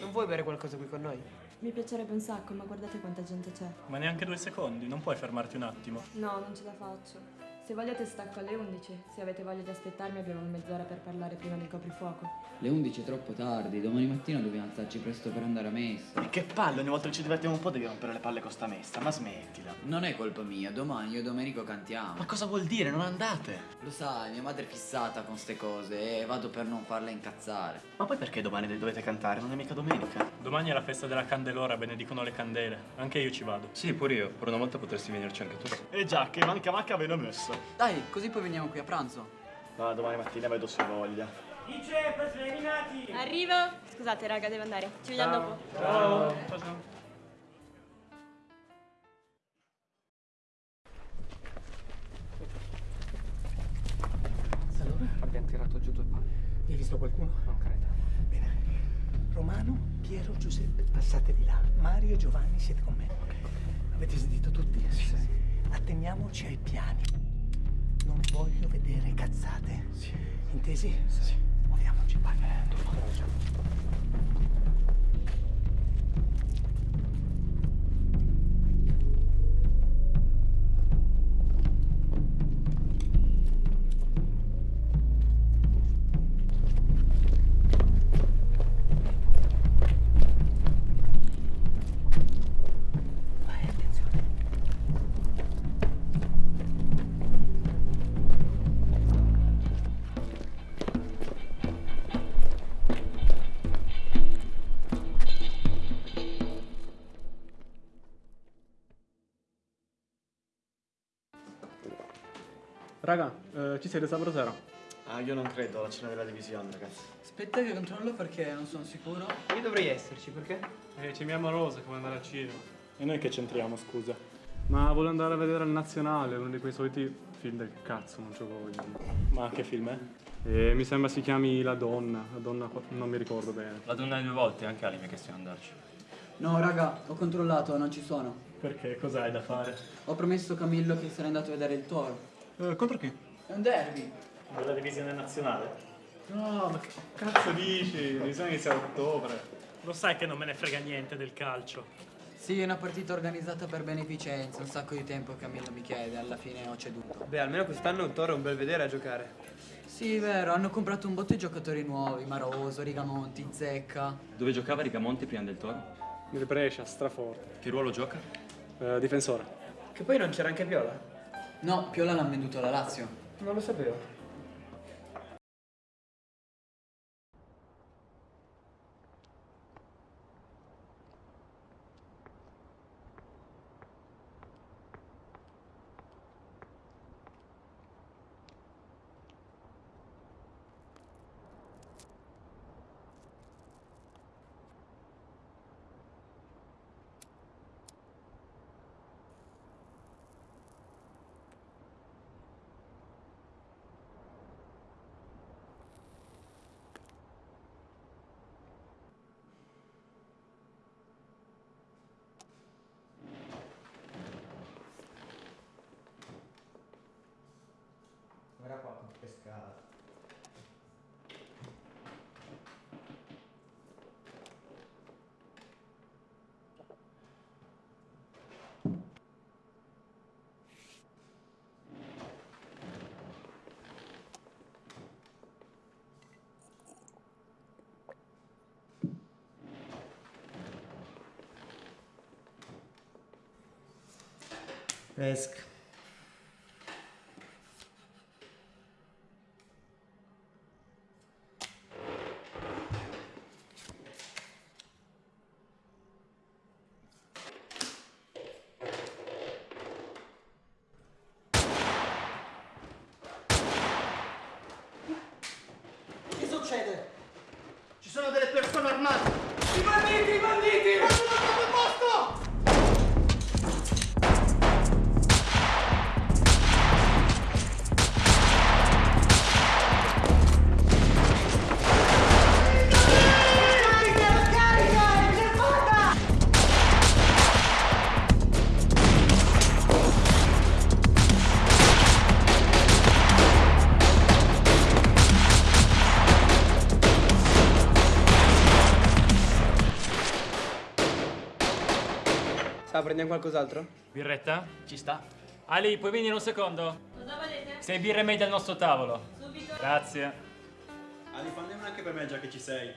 Non vuoi bere qualcosa qui con noi? Mi piacerebbe un sacco, ma guardate quanta gente c'è. Ma neanche due secondi, non puoi fermarti un attimo. No, non ce la faccio. Se vogliate stacco alle 11. Se avete voglia di aspettarmi abbiamo mezz'ora per parlare prima del coprifuoco. Le 11 è troppo tardi, domani mattina dobbiamo alzarci presto per andare a messa. E che palle, ogni volta che ci divertiamo un po' devi rompere le palle con sta messa, ma smettila. Non è colpa mia, domani io e Domenico cantiamo. Ma cosa vuol dire? Non andate? Lo sai, mia madre è fissata con ste cose e vado per non farla incazzare. Ma poi perché domani dovete cantare? Non è mica domenica. Domani è la festa della Candelora, benedicono le candele. Anche io ci vado. Sì, pure io. Per una volta potresti venirci anche tu. E già, che manca manca ve l'ho messo. Dai, così poi veniamo qui a pranzo. Ma domani mattina vedo se voglia. Dice, preliminati! Arrivo! Scusate raga, devo andare. Ci vediamo dopo. Ciao. Ciao, ciao. Abbiamo tirato giù due palle. Hai visto qualcuno? Non credo. Bene. Romano, Piero, Giuseppe, passate di là. Mario e Giovanni siete con me. Avete sentito tutti? Sì. Atteniamoci ai piani. Non voglio vedere cazzate. Sì. Intesi? Sì. Muoviamoci, vai. Vai, Raga, eh, ci siete sabato sera? Ah, io non credo alla cena della divisione, ragazzi. Aspetta che controllo perché non sono sicuro. Io dovrei esserci, perché? Eh, c'è mia amorosa come andare al cinema. E noi che c'entriamo, scusa? Ma voglio andare a vedere il nazionale, uno di quei soliti film del cazzo, non c'ho voglia. Ma che film è? Eh, mi sembra si chiami La Donna, La Donna, qua- non mi ricordo bene. La donna di due volte, anche Ali mi ha chiesto di andarci. No, raga, ho controllato, non ci sono. Perché? Cos'hai da fare? Ho promesso a Camillo che sarei andato a vedere il toro. Eh, contro chi? È un derby. Della divisione nazionale? No, ma che cazzo dici? La divisione inizia a ottobre. Lo sai che non me ne frega niente del calcio. Sì, è una partita organizzata per beneficenza, un sacco di tempo che Camillo mi chiede, alla fine ho ceduto. Beh, almeno quest'anno il Toro è un bel vedere a giocare. Sì, vero, hanno comprato un botto di giocatori nuovi, Maroso, Rigamonti, Zecca. Dove giocava Rigamonti prima del Toro? Il Brescia, straforte. Che ruolo gioca? Eh, difensore. Che poi non c'era anche Piola. No, Piola l'hanno venduto alla Lazio. Non lo sapevo. pescado. pesca. 们。Prendiamo qualcos'altro? Birretta? Ci sta. Ali, puoi venire un secondo? Cosa volete? Sei birre meglio al nostro tavolo. Subito. Grazie. Ali, fanne una anche per me già che ci sei.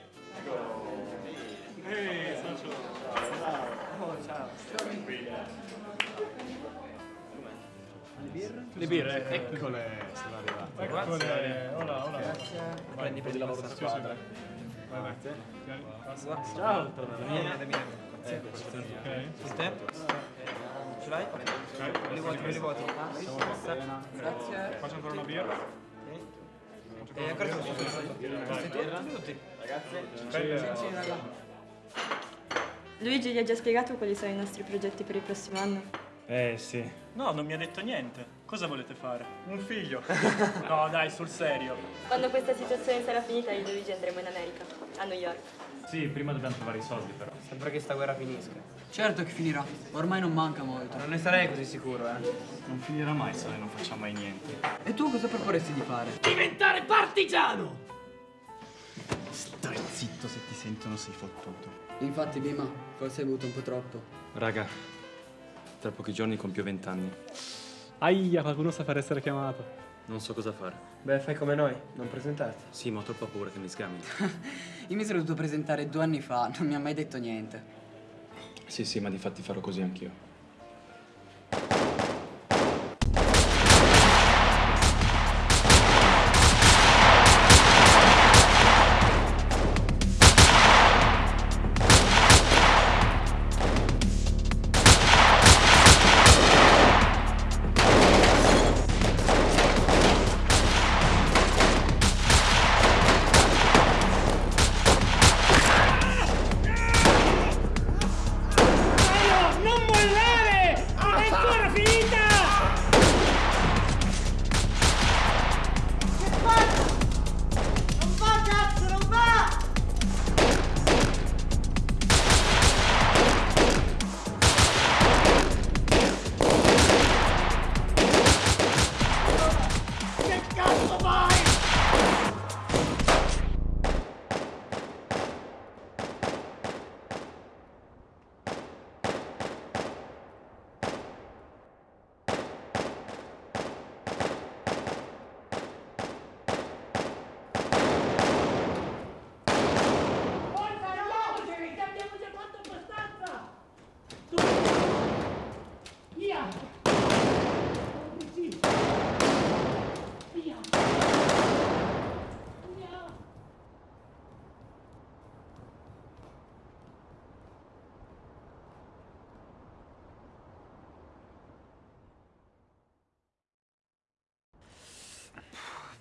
Le birre? Eccole, sono arrivate. Grazie. Hola, hola. Prendi, prendi lavoro da squadra. Ciao. Vieni, vieni. Su te? Ce l'hai? Li vuoti, li vuoti. Grazie. Faccio ancora una birra? E ancora su, su. Tutti, tutti. Luigi gli ha già spiegato quali sono i nostri progetti per il prossimo anno? Eh sì. No, non mi ha detto niente. Cosa volete fare? Un figlio. No, dai, sul serio. Quando questa situazione sarà finita, io e Luigi andremo in America, a New York. Sì, prima dobbiamo trovare i soldi però. Sempre che sta guerra finisca. Certo che finirà. Ormai non manca molto. Non ne sarei così sicuro, eh. Non finirà mai se noi non facciamo mai niente. E tu cosa proporresti di fare? Stai zitto, se ti sentono sei fottuto. Infatti, Bima, forse hai avuto un po' troppo. Raga, tra pochi giorni compio 20 anni. Aia, qualcuno sa fare essere chiamato. Non so cosa fare. Beh, fai come noi, non presentarti. Sì, ma ho troppa paura che mi sgamino. Io mi sono dovuto presentare due anni fa, non mi ha mai detto niente. sì, sì, ma di fatti farò così anch'io.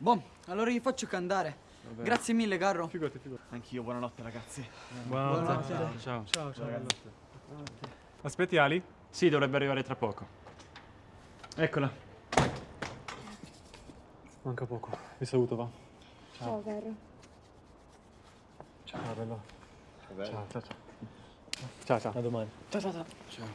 Boh, allora vi faccio candare. Grazie mille, Garro. Figurati, figurati. Anch'io, buonanotte ragazzi. Buonanotte. Ciao. Ciao, ciao. Aspetti Ali? Sì, dovrebbe arrivare tra poco. Eccola. Manca poco. Vi saluto, va. Ciao, caro. Ciao, bello. Ciao, ciao, ciao. Ciao, ciao. A domani. Ciao, ciao, ciao.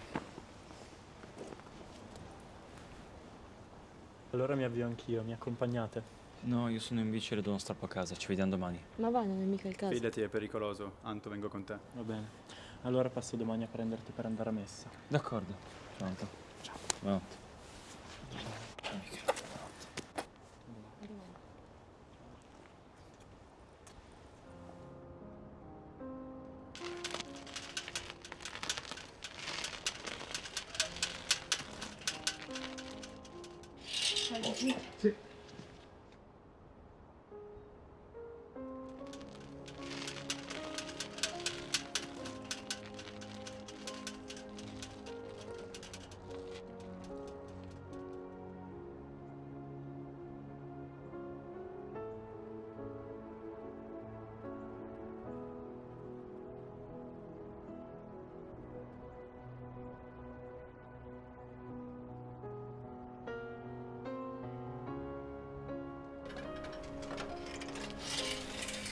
Allora mi avvio anch'io, mi accompagnate? No, io sono in bici e le do uno strappo a casa. Ci vediamo domani. Ma va, non è mica il caso. Fidati, è pericoloso. Anto, vengo con te. Va bene. Allora passo domani a prenderti per andare a messa. D'accordo. Ciao. Ciao. Buonanotte.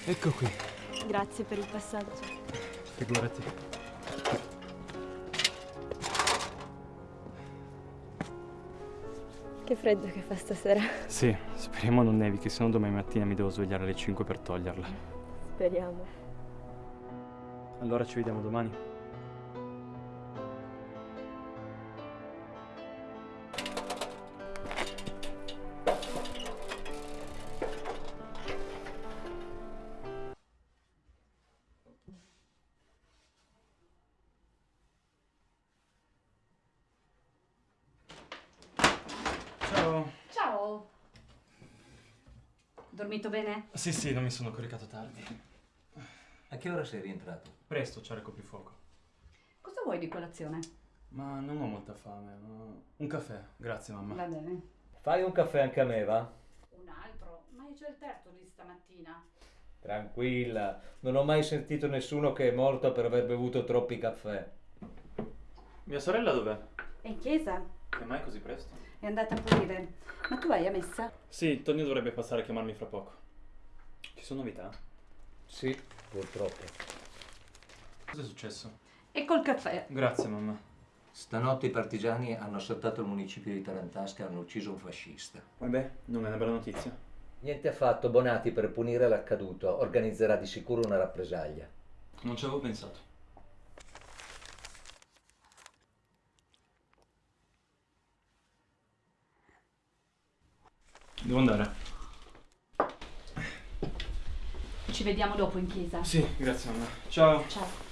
Ecco qui. Grazie per il passaggio. Figurati. Che freddo che fa stasera. Sì, speriamo non nevichi, se no domani mattina mi devo svegliare alle 5 per toglierla. Speriamo. Allora ci vediamo domani. Dormito bene? Sì, sì, non mi sono coricato tardi. A che ora sei rientrato? Presto, c'era il coprifuoco. Cosa vuoi di colazione? Ma non ho molta fame. ma- Un caffè, grazie mamma. Va bene. Fai un caffè anche a me, va? Un altro? Ma io c'ho il terzo di stamattina. Tranquilla, non ho mai sentito nessuno che è morto per aver bevuto troppi caffè. Mia sorella dov'è? È in chiesa? Che mai così presto? È andata a pulire. Ma tu vai a messa? Sì, Tonio dovrebbe passare a chiamarmi fra poco. Ci sono novità? Sì, purtroppo. Cos'è successo? E col caffè. Grazie mamma. Stanotte i partigiani hanno assaltato il municipio di Tarantasca e hanno ucciso un fascista. Vabbè, non è una bella notizia. Niente affatto, Bonatti per punire l'accaduto organizzerà di sicuro una rappresaglia. Non ci avevo pensato. Devo andare. Ci vediamo dopo in chiesa. Sì, grazie mamma. Ciao. Ciao.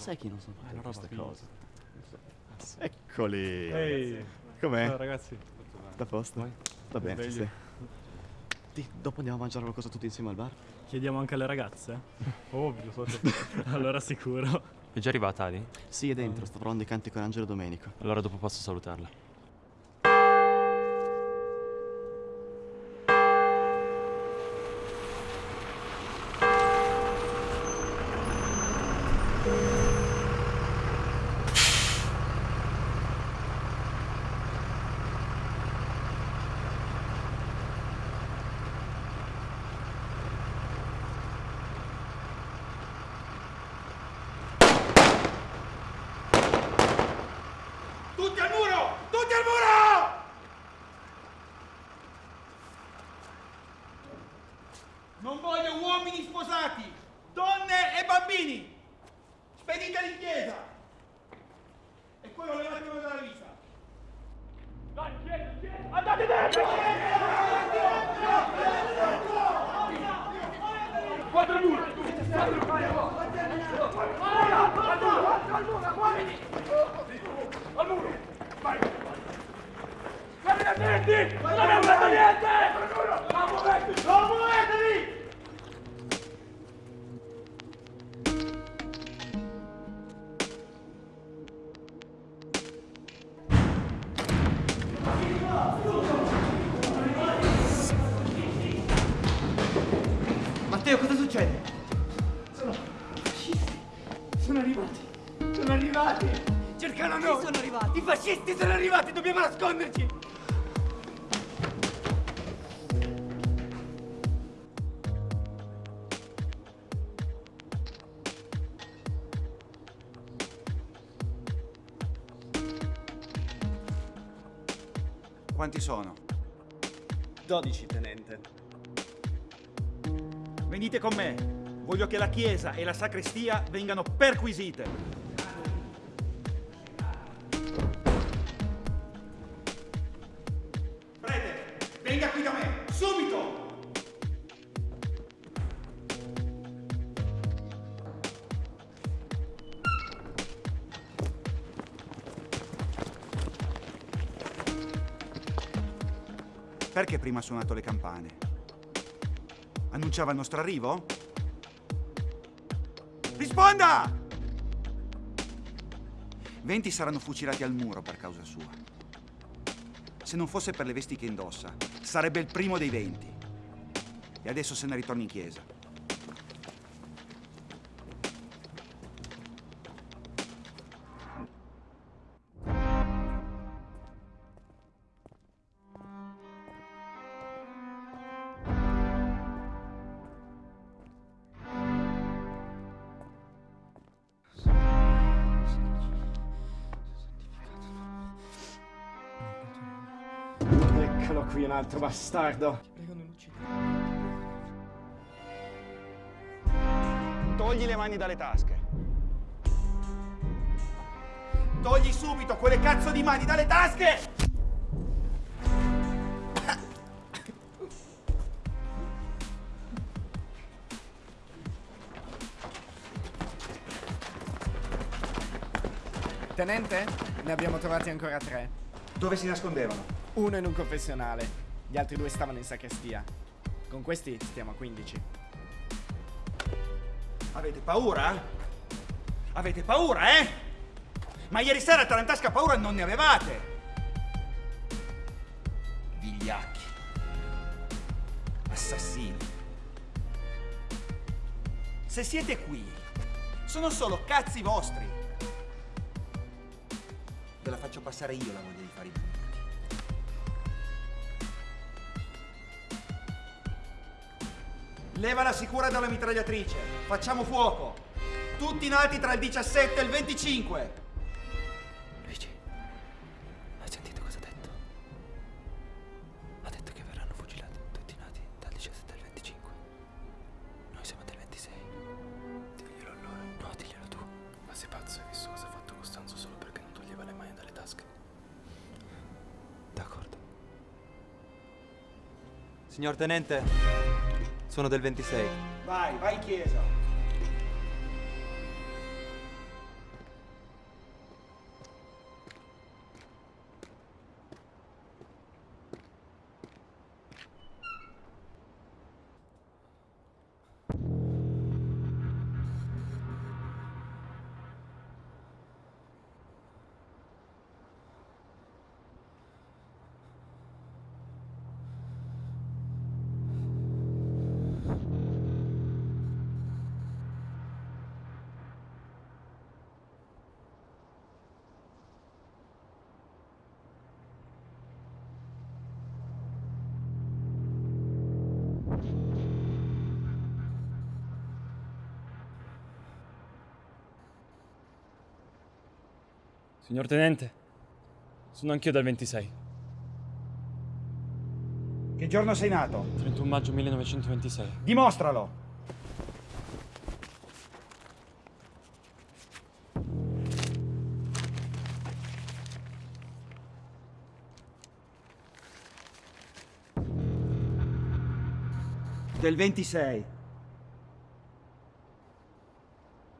Sai chi non sono fatte queste cose. Ecco. Eccoli. Ehi. Com'è? Ciao, ragazzi. Da posto? Va bene, sì. Ti- dopo andiamo a mangiare qualcosa tutti insieme al bar? Chiediamo anche alle ragazze? Ovvio, socio. allora sicuro. È già arrivata Ali? Sì, è dentro, sto provando i canti con Angelo Domenico. Allora dopo posso salutarla. Fascisti sono arrivati! Dobbiamo nasconderci! Quanti sono? 12, tenente. Venite con me. Voglio che la chiesa e la sacrestia vengano perquisite. Perché prima ha suonato le campane? Annunciava il nostro arrivo? Risponda! Venti saranno fucilati al muro per causa sua. Se non fosse per le vesti che indossa, sarebbe il primo dei venti. E adesso se ne ritorna in chiesa. Altro bastardo. Prego, non uccidere. Togli le mani dalle tasche. Togli subito quelle cazzo di mani dalle tasche! Tenente? Ne abbiamo trovati ancora tre. Dove si nascondevano? Uno in un confessionale, gli altri due stavano in sacrestia. Con questi stiamo a 15. Avete paura? Avete paura, eh? Ma ieri sera a Tarantasca paura non ne avevate! Vigliacchi. Assassini. Se siete qui, sono solo cazzi vostri. Ve la faccio passare io la voglia di fare i Leva la sicura dalla mitragliatrice. Facciamo fuoco. Tutti nati tra il 17 e il 25. Luigi, hai sentito cosa ha detto? Ha detto che verranno fucilati tutti nati dal 17 al 25. Noi siamo del 26. Diglielo a loro. No, diglielo tu. Ma sei pazzo, hai visto cosa ha fatto Costanzo solo perché non toglieva le mani dalle tasche? D'accordo. Signor Tenente, sono del 26. Vai, vai in chiesa. Signor Tenente, sono anch'io del 26. Che giorno sei nato? 31 maggio 1926. Dimostralo. Del 26.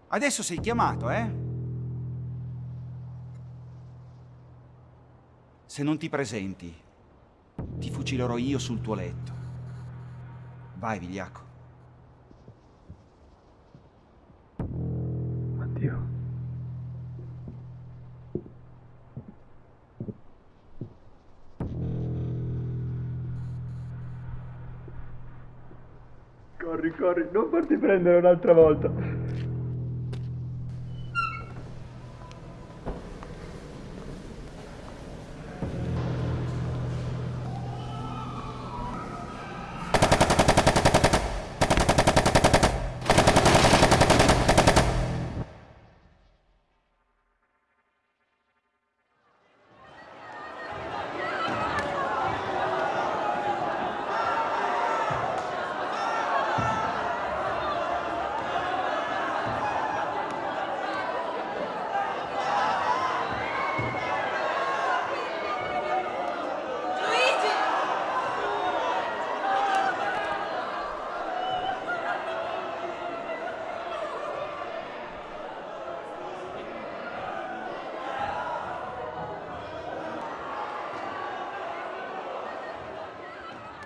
Adesso sei chiamato, eh? Se non ti presenti, ti fucilerò io sul tuo letto. Vai, vigliacco. Addio. Corri, corri, non farti prendere un'altra volta.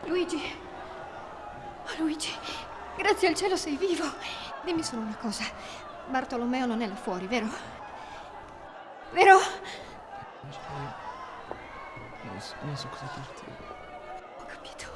Luigi. Oh, Luigi, grazie al cielo sei vivo. Dimmi solo una cosa. Bartolomeo non è là fuori, vero? Vero? So, cosa dirti. Ho capito.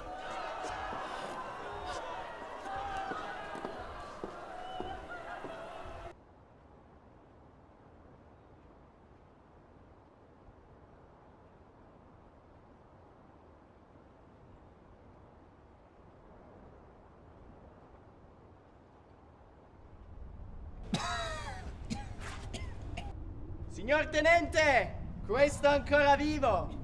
Signor tenente, questo è ancora vivo.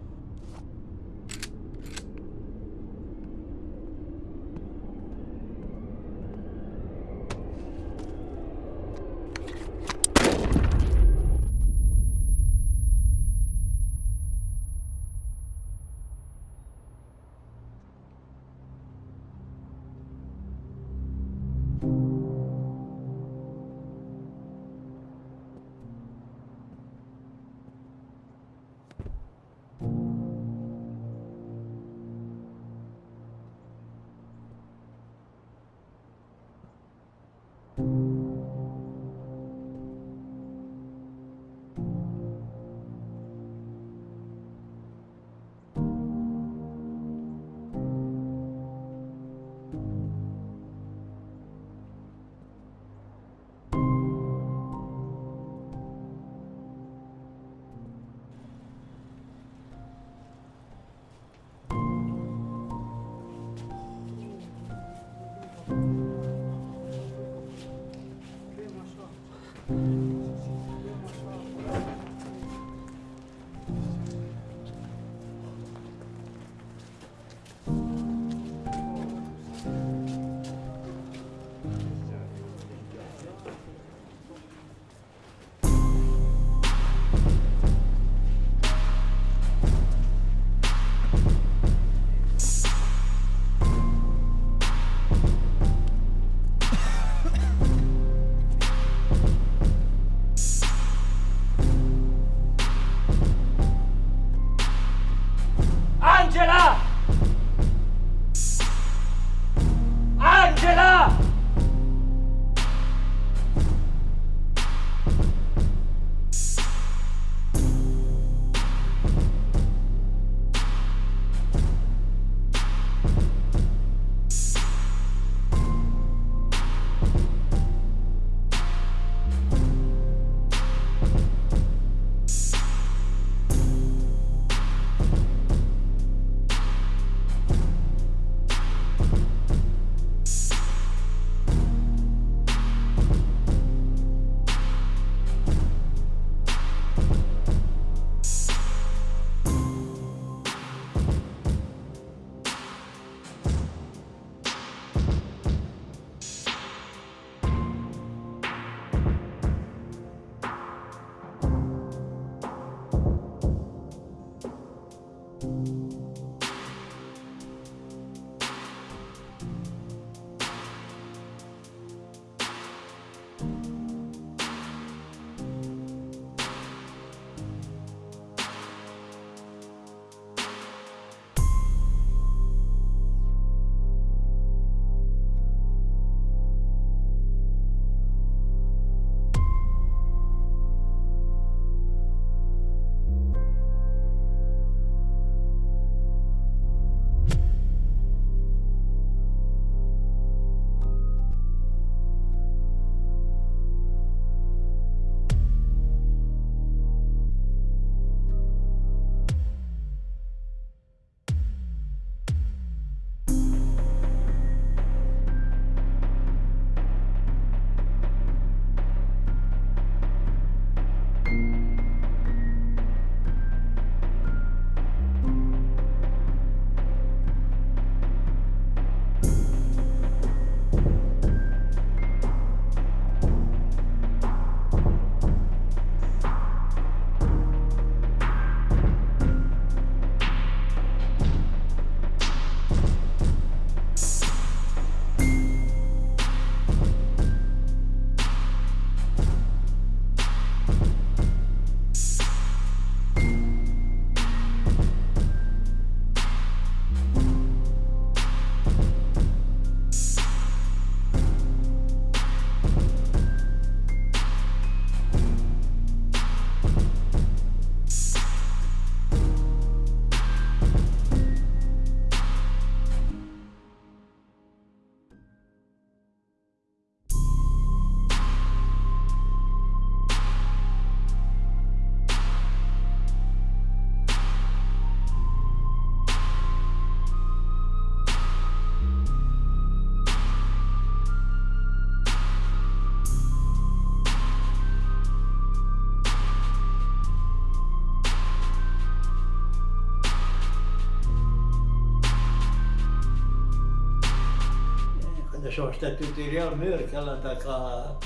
Sono stati lì al muro che hanno attaccato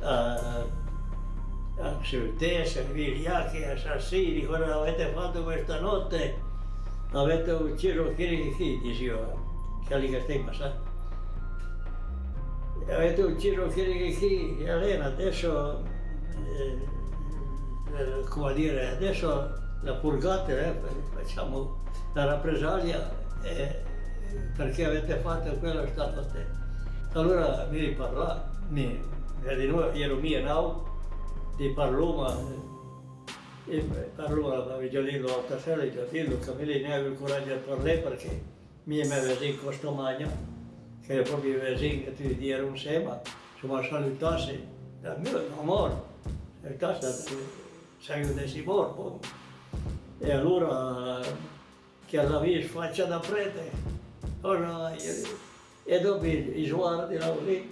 a, a Scioltezza, vigliacchi, assassini, cosa avete fatto questa notte? Avete ucciso chi chi, diceva, stai passando. Avete ucciso chi chi, Elena, adesso, eh, eh, come dire, adesso la purgate, eh, facciamo la rappresaglia eh, perché avete fatto quello stato a te. Allora mi riparlò, mi, di noi, ero mia now, di parlò, ma e parlò la Vigilino l'altra sera, e che mi ne aveva il coraggio di parlare perché mi aveva in questo magno, che era proprio il vesino che ti dire un sema, insomma salutassi, dal mio amore, salutassi, sai che si morto. E allora che alla via faccia da prete, allora, e dopo i sguardi là lì,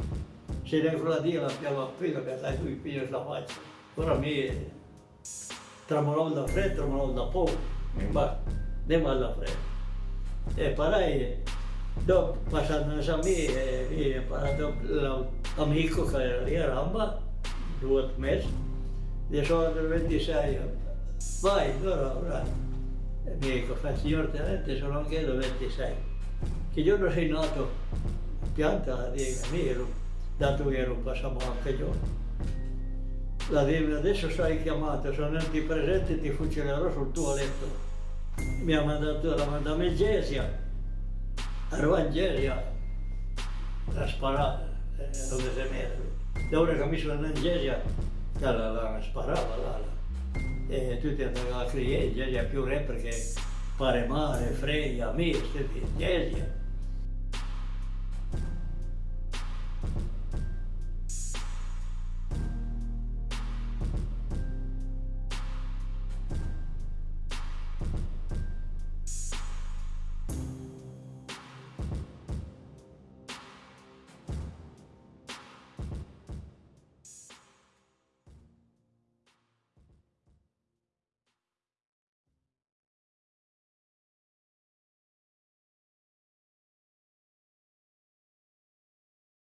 se ne la la piava appena per dai qui piglio la faccia. Ora mi tremolò da freddo, tremolò da poco, ma andiamo alla freddo. E parai, dopo passando a me, mi ha parlato l'amico che era lì a Ramba, due mesi, di sono del 26, vai, allora, ora, e mi dico, fa signor tenente, sono anche del 26. Che giorno sei nato? Pianta di ero, dato che ero passato anche giorno. La devi, adesso sei chiamato, sono venuti presenti e ti fucilerò sul tuo letto. Mi ha mandato, la mandata in Gesia, ero in Gesia, a sparare, eh, dove mette. Da ora che mi sono in Gesia, la, la, la sparava là, là. E tutti andavano a criare, Gesia più re perché pare mare, freia, misti, Gesia.